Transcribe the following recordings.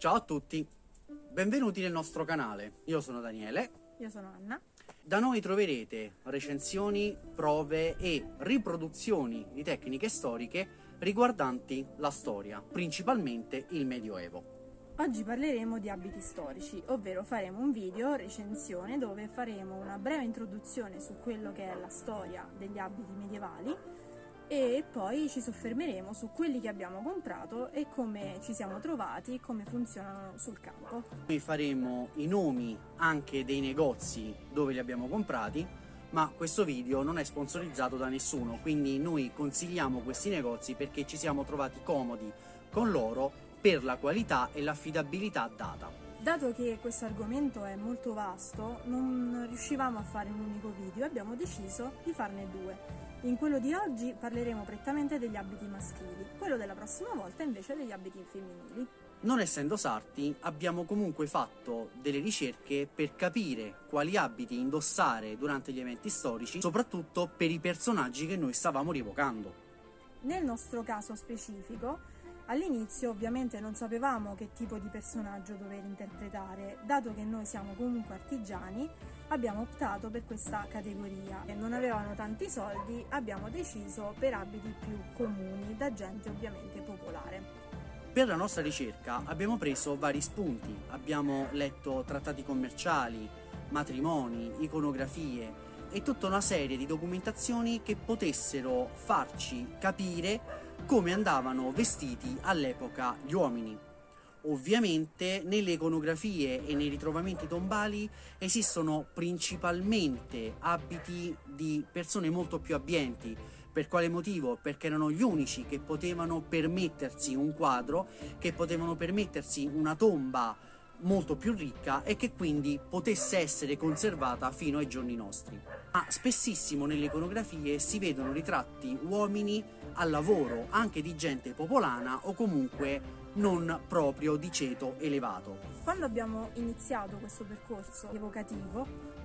Ciao a tutti, benvenuti nel nostro canale. Io sono Daniele. Io sono Anna. Da noi troverete recensioni, prove e riproduzioni di tecniche storiche riguardanti la storia, principalmente il Medioevo. Oggi parleremo di abiti storici, ovvero faremo un video recensione dove faremo una breve introduzione su quello che è la storia degli abiti medievali e poi ci soffermeremo su quelli che abbiamo comprato e come ci siamo trovati, come funzionano sul campo. Noi faremo i nomi anche dei negozi dove li abbiamo comprati, ma questo video non è sponsorizzato da nessuno, quindi noi consigliamo questi negozi perché ci siamo trovati comodi con loro per la qualità e l'affidabilità data. Dato che questo argomento è molto vasto, non riuscivamo a fare un unico video e abbiamo deciso di farne due. In quello di oggi parleremo prettamente degli abiti maschili, quello della prossima volta invece degli abiti femminili. Non essendo sarti, abbiamo comunque fatto delle ricerche per capire quali abiti indossare durante gli eventi storici, soprattutto per i personaggi che noi stavamo rievocando. Nel nostro caso specifico, All'inizio ovviamente non sapevamo che tipo di personaggio dover interpretare, dato che noi siamo comunque artigiani, abbiamo optato per questa categoria. E non avevano tanti soldi, abbiamo deciso per abiti più comuni, da gente ovviamente popolare. Per la nostra ricerca abbiamo preso vari spunti, abbiamo letto trattati commerciali, matrimoni, iconografie e tutta una serie di documentazioni che potessero farci capire come andavano vestiti all'epoca gli uomini. Ovviamente nelle iconografie e nei ritrovamenti tombali esistono principalmente abiti di persone molto più abbienti. Per quale motivo? Perché erano gli unici che potevano permettersi un quadro, che potevano permettersi una tomba molto più ricca e che quindi potesse essere conservata fino ai giorni nostri. Ma spessissimo nelle iconografie si vedono ritratti uomini al lavoro, anche di gente popolana o comunque non proprio di ceto elevato. Quando abbiamo iniziato questo percorso evocativo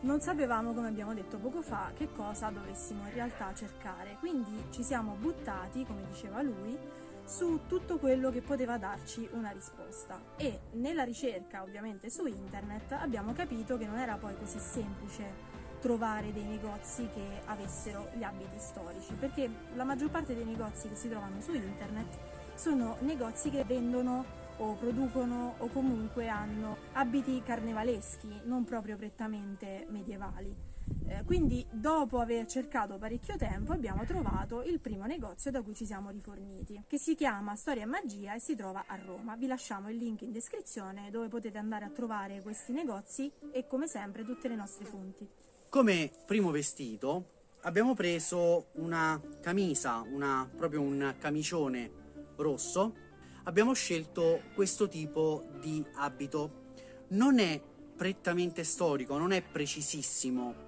non sapevamo, come abbiamo detto poco fa, che cosa dovessimo in realtà cercare, quindi ci siamo buttati, come diceva lui, su tutto quello che poteva darci una risposta. E nella ricerca ovviamente su internet abbiamo capito che non era poi così semplice trovare dei negozi che avessero gli abiti storici perché la maggior parte dei negozi che si trovano su internet sono negozi che vendono o producono o comunque hanno abiti carnevaleschi non proprio prettamente medievali eh, quindi dopo aver cercato parecchio tempo abbiamo trovato il primo negozio da cui ci siamo riforniti, che si chiama Storia e Magia e si trova a Roma. Vi lasciamo il link in descrizione dove potete andare a trovare questi negozi e come sempre tutte le nostre fonti. Come primo vestito abbiamo preso una camisa, una, proprio un camicione rosso. Abbiamo scelto questo tipo di abito. Non è prettamente storico, non è precisissimo,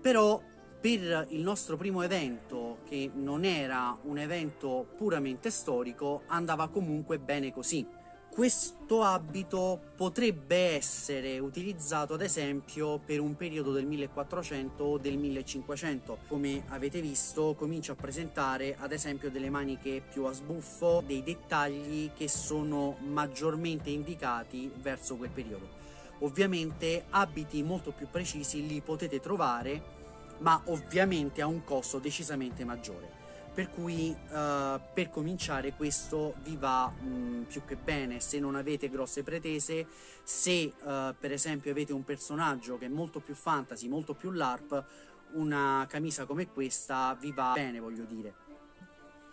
però per il nostro primo evento, che non era un evento puramente storico, andava comunque bene così. Questo abito potrebbe essere utilizzato ad esempio per un periodo del 1400 o del 1500. Come avete visto comincio a presentare ad esempio delle maniche più a sbuffo, dei dettagli che sono maggiormente indicati verso quel periodo. Ovviamente abiti molto più precisi li potete trovare ma ovviamente a un costo decisamente maggiore. Per cui uh, per cominciare questo vi va mh, mm, più che bene. Se non avete grosse pretese se uh, per esempio avete un personaggio che è molto più fantasy molto più larp una camisa come questa vi va bene voglio dire.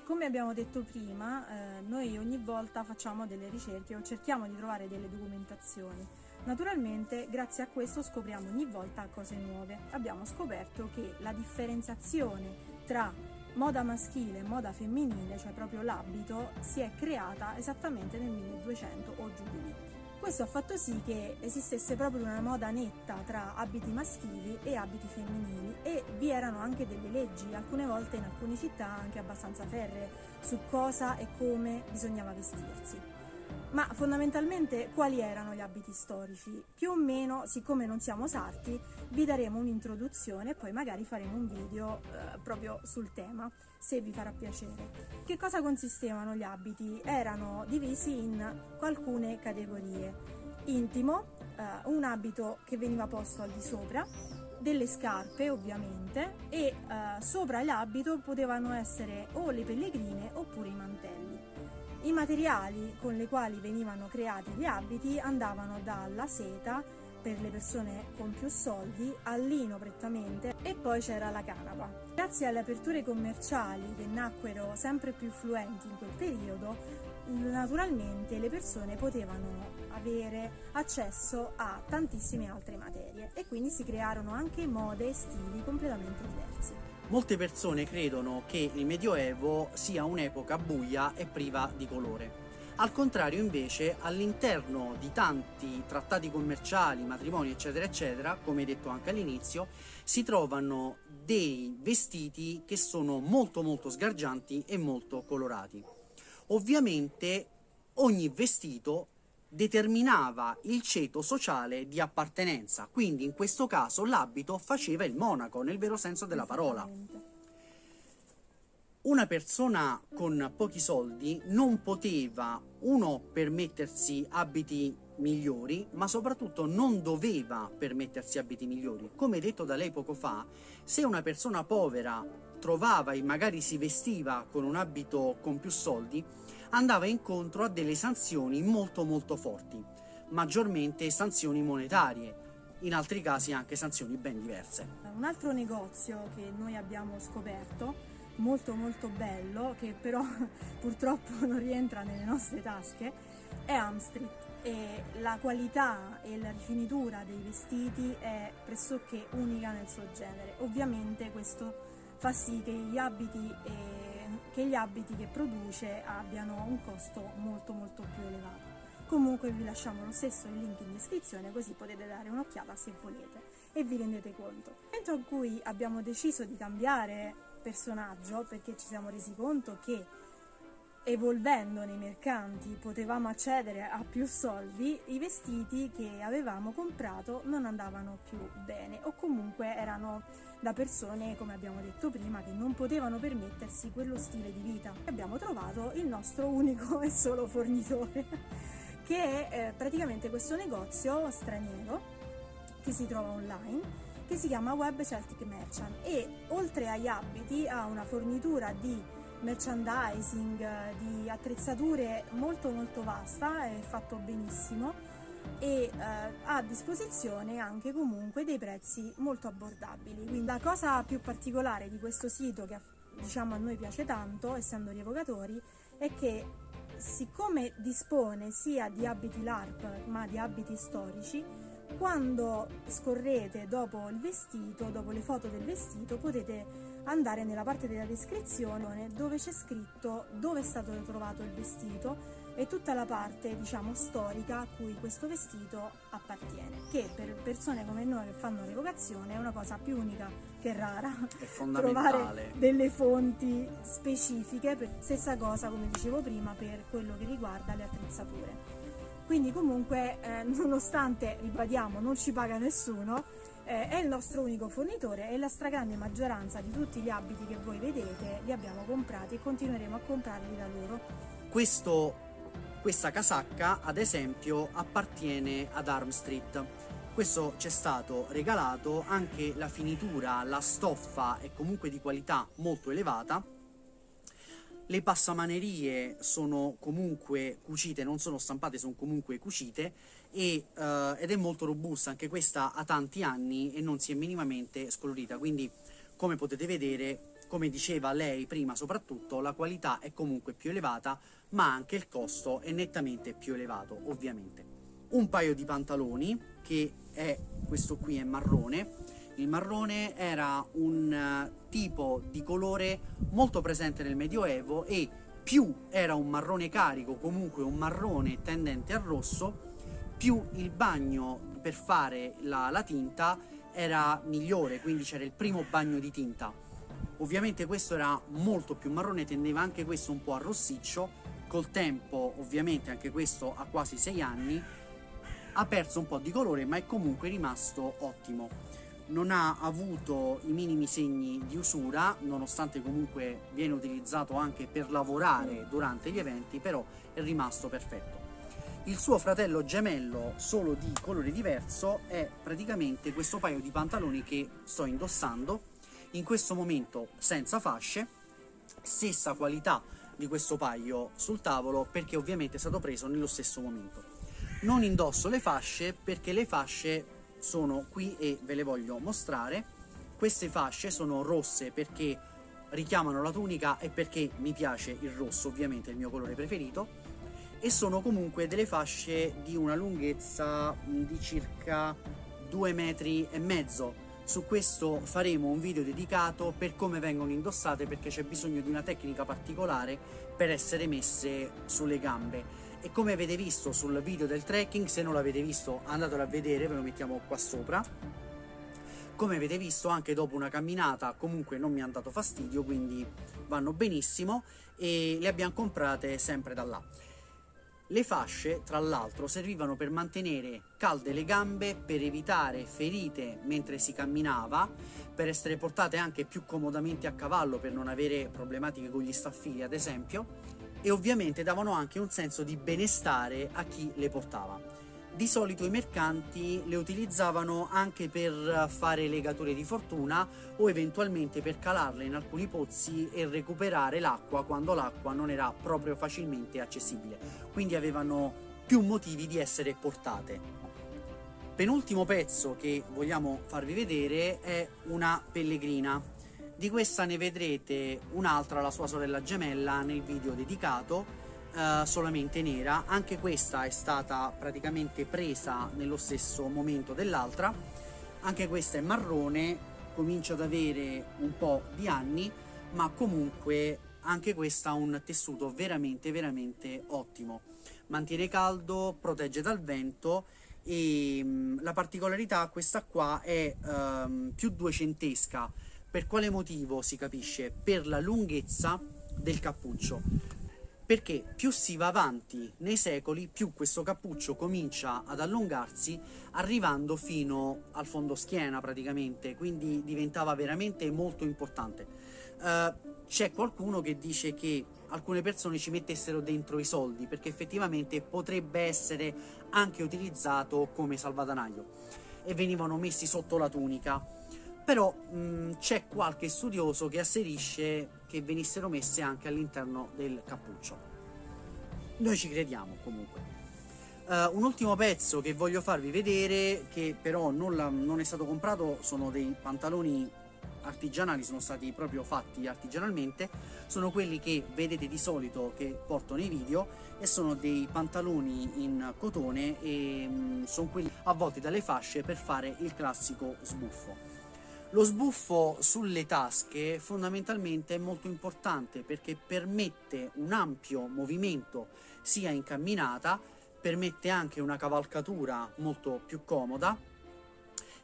Come abbiamo detto prima, eh, noi ogni volta facciamo delle ricerche o cerchiamo di trovare delle documentazioni. Naturalmente, grazie a questo scopriamo ogni volta cose nuove. Abbiamo scoperto che la differenziazione tra moda maschile e moda femminile, cioè proprio l'abito, si è creata esattamente nel 1200 o giù di lì. Questo ha fatto sì che esistesse proprio una moda netta tra abiti maschili e abiti femminili e vi erano anche delle leggi, alcune volte in alcune città anche abbastanza ferree, su cosa e come bisognava vestirsi. Ma fondamentalmente quali erano gli abiti storici? Più o meno, siccome non siamo sarti, vi daremo un'introduzione e poi magari faremo un video eh, proprio sul tema, se vi farà piacere. Che cosa consistevano gli abiti? Erano divisi in alcune categorie. Intimo, eh, un abito che veniva posto al di sopra, delle scarpe ovviamente e eh, sopra l'abito potevano essere o le pellegrine oppure i mantelli. I materiali con i quali venivano creati gli abiti andavano dalla seta per le persone con più soldi, al lino prettamente e poi c'era la canapa. Grazie alle aperture commerciali che nacquero sempre più fluenti in quel periodo, naturalmente le persone potevano avere accesso a tantissime altre materie e quindi si crearono anche mode e stili completamente diversi. Molte persone credono che il Medioevo sia un'epoca buia e priva di colore. Al contrario invece all'interno di tanti trattati commerciali, matrimoni eccetera eccetera, come detto anche all'inizio, si trovano dei vestiti che sono molto molto sgargianti e molto colorati. Ovviamente ogni vestito determinava il ceto sociale di appartenenza, quindi in questo caso l'abito faceva il monaco, nel vero senso della parola. Una persona con pochi soldi non poteva, uno, permettersi abiti migliori, ma soprattutto non doveva permettersi abiti migliori. Come detto da lei poco fa, se una persona povera trovava e magari si vestiva con un abito con più soldi, andava incontro a delle sanzioni molto molto forti, maggiormente sanzioni monetarie, in altri casi anche sanzioni ben diverse. Un altro negozio che noi abbiamo scoperto, molto molto bello, che però purtroppo non rientra nelle nostre tasche, è Amstreet e la qualità e la rifinitura dei vestiti è pressoché unica nel suo genere. Ovviamente questo fa sì che gli abiti e che gli abiti che produce abbiano un costo molto molto più elevato. Comunque vi lasciamo lo stesso il link in descrizione così potete dare un'occhiata se volete e vi rendete conto. Nel momento in cui abbiamo deciso di cambiare personaggio perché ci siamo resi conto che evolvendo nei mercanti potevamo accedere a più soldi, i vestiti che avevamo comprato non andavano più bene o comunque erano da persone, come abbiamo detto prima, che non potevano permettersi quello stile di vita. Abbiamo trovato il nostro unico e solo fornitore, che è eh, praticamente questo negozio straniero che si trova online che si chiama Web Celtic Merchant e oltre agli abiti ha una fornitura di merchandising, di attrezzature molto molto vasta, è fatto benissimo e eh, ha a disposizione anche comunque dei prezzi molto abbordabili. Quindi la cosa più particolare di questo sito che diciamo a noi piace tanto, essendo rievocatori, è che siccome dispone sia di abiti LARP ma di abiti storici, quando scorrete dopo il vestito, dopo le foto del vestito, potete andare nella parte della descrizione dove c'è scritto dove è stato trovato il vestito e tutta la parte diciamo storica a cui questo vestito appartiene che per persone come noi che fanno revocazione è una cosa più unica che rara. Trovare delle fonti specifiche stessa cosa come dicevo prima per quello che riguarda le attrezzature. Quindi comunque eh, nonostante ribadiamo non ci paga nessuno eh, è il nostro unico fornitore e la stragrande maggioranza di tutti gli abiti che voi vedete li abbiamo comprati e continueremo a comprarli da loro. Questo, questa casacca ad esempio appartiene ad Arm Street. Questo ci è stato regalato, anche la finitura, la stoffa è comunque di qualità molto elevata le passamanerie sono comunque cucite, non sono stampate, sono comunque cucite e, uh, ed è molto robusta, anche questa ha tanti anni e non si è minimamente scolorita, quindi come potete vedere, come diceva lei prima soprattutto, la qualità è comunque più elevata, ma anche il costo è nettamente più elevato, ovviamente. Un paio di pantaloni, che è questo qui è marrone, il marrone era un uh, tipo di colore molto presente nel Medioevo e più era un marrone carico, comunque un marrone tendente al rosso, più il bagno per fare la, la tinta era migliore, quindi c'era il primo bagno di tinta. Ovviamente questo era molto più marrone, tendeva anche questo un po' a rossiccio, col tempo ovviamente anche questo ha quasi 6 anni ha perso un po' di colore ma è comunque rimasto ottimo non ha avuto i minimi segni di usura nonostante comunque viene utilizzato anche per lavorare durante gli eventi però è rimasto perfetto. Il suo fratello gemello solo di colore diverso è praticamente questo paio di pantaloni che sto indossando in questo momento senza fasce stessa qualità di questo paio sul tavolo perché ovviamente è stato preso nello stesso momento. Non indosso le fasce perché le fasce sono qui e ve le voglio mostrare. Queste fasce sono rosse perché richiamano la tunica e perché mi piace il rosso ovviamente il mio colore preferito. E sono comunque delle fasce di una lunghezza di circa due metri e mezzo. Su questo faremo un video dedicato per come vengono indossate perché c'è bisogno di una tecnica particolare per essere messe sulle gambe e come avete visto sul video del trekking se non l'avete visto andatelo a vedere ve lo mettiamo qua sopra. Come avete visto anche dopo una camminata comunque non mi hanno dato fastidio quindi vanno benissimo e le abbiamo comprate sempre da là. Le fasce, tra l'altro, servivano per mantenere calde le gambe, per evitare ferite mentre si camminava, per essere portate anche più comodamente a cavallo per non avere problematiche con gli staffili, ad esempio, e ovviamente davano anche un senso di benestare a chi le portava. Di solito i mercanti le utilizzavano anche per fare legature di fortuna o eventualmente per calarle in alcuni pozzi e recuperare l'acqua quando l'acqua non era proprio facilmente accessibile, quindi avevano più motivi di essere portate. Penultimo pezzo che vogliamo farvi vedere è una pellegrina. Di questa ne vedrete un'altra, la sua sorella gemella, nel video dedicato uh, solamente nera, anche questa è stata praticamente presa nello stesso momento dell'altra, anche questa è marrone, comincia ad avere un po' di anni, ma comunque anche questa ha un tessuto veramente veramente ottimo. Mantiene caldo, protegge dal vento e um, la particolarità questa qua è um, più duecentesca. Per quale motivo si capisce? Per la lunghezza del cappuccio perché più si va avanti nei secoli, più questo cappuccio comincia ad allungarsi, arrivando fino al fondo schiena praticamente, quindi diventava veramente molto importante. Uh, c'è qualcuno che dice che alcune persone ci mettessero dentro i soldi, perché effettivamente potrebbe essere anche utilizzato come salvadanaio, e venivano messi sotto la tunica però c'è qualche studioso che asserisce che venissero messe anche all'interno del cappuccio. Noi ci crediamo comunque. Uh, un ultimo pezzo che voglio farvi vedere, che però non, la, non, è stato comprato, sono dei pantaloni artigianali, sono stati proprio fatti artigianalmente, sono quelli che vedete di solito che porto nei video e sono dei pantaloni in cotone e mh, sono quelli avvolti dalle fasce per fare il classico sbuffo. Lo sbuffo sulle tasche fondamentalmente è molto importante perché permette un ampio movimento sia in camminata, permette anche una cavalcatura molto più comoda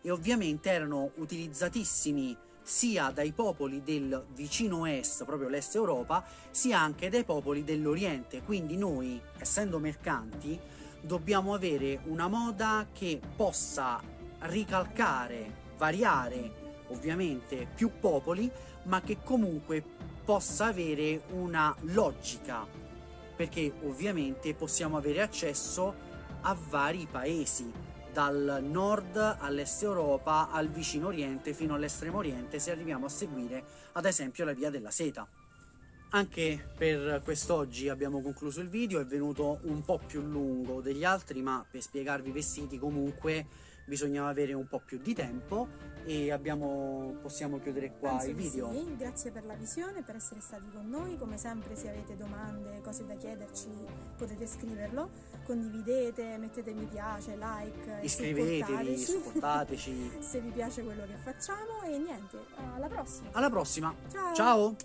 e ovviamente erano utilizzatissimi sia dai popoli del vicino est, proprio l'est Europa, sia anche dai popoli dell'Oriente. Quindi noi, essendo mercanti, dobbiamo avere una moda che possa ricalcare, variare ovviamente più popoli, ma che comunque possa avere una logica, perché ovviamente possiamo avere accesso a vari paesi, dal nord all'est Europa, al vicino oriente fino all'estremo oriente, se arriviamo a seguire ad esempio la via della seta. Anche per quest'oggi abbiamo concluso il video, è venuto un po' più lungo degli altri, ma per spiegarvi i vestiti comunque bisognava avere un po' più di tempo e abbiamo, possiamo chiudere qua Penso il video. Sì, grazie per la visione, per essere stati con noi, come sempre se avete domande, cose da chiederci potete scriverlo, condividete, mettete mi piace, like, iscrivetevi, supportateci se vi piace quello che facciamo e niente, alla prossima. Alla prossima. Ciao. Ciao.